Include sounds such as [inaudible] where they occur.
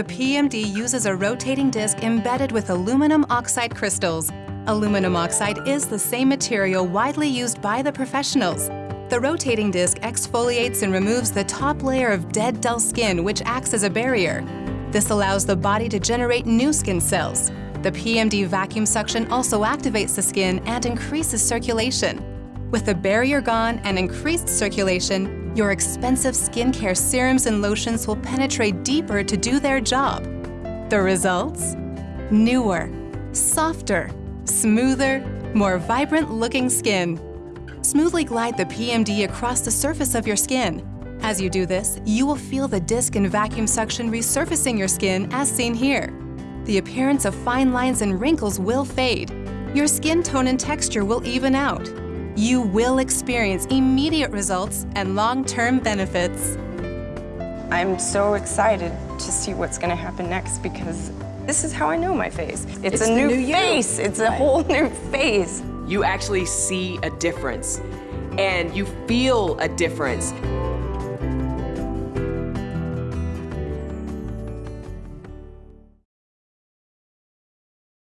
The PMD uses a rotating disc embedded with aluminum oxide crystals. Aluminum oxide is the same material widely used by the professionals. The rotating disc exfoliates and removes the top layer of dead, dull skin, which acts as a barrier. This allows the body to generate new skin cells. The PMD vacuum suction also activates the skin and increases circulation. With the barrier gone and increased circulation, your expensive skincare serums and lotions will penetrate deeper to do their job. The results? Newer, softer, smoother, more vibrant looking skin. Smoothly glide the PMD across the surface of your skin. As you do this, you will feel the disc and vacuum suction resurfacing your skin as seen here the appearance of fine lines and wrinkles will fade. Your skin tone and texture will even out. You will experience immediate results and long-term benefits. I'm so excited to see what's going to happen next because this is how I know my face. It's, It's a the new, new you. face. It's a whole [laughs] new face. You actually see a difference and you feel a difference.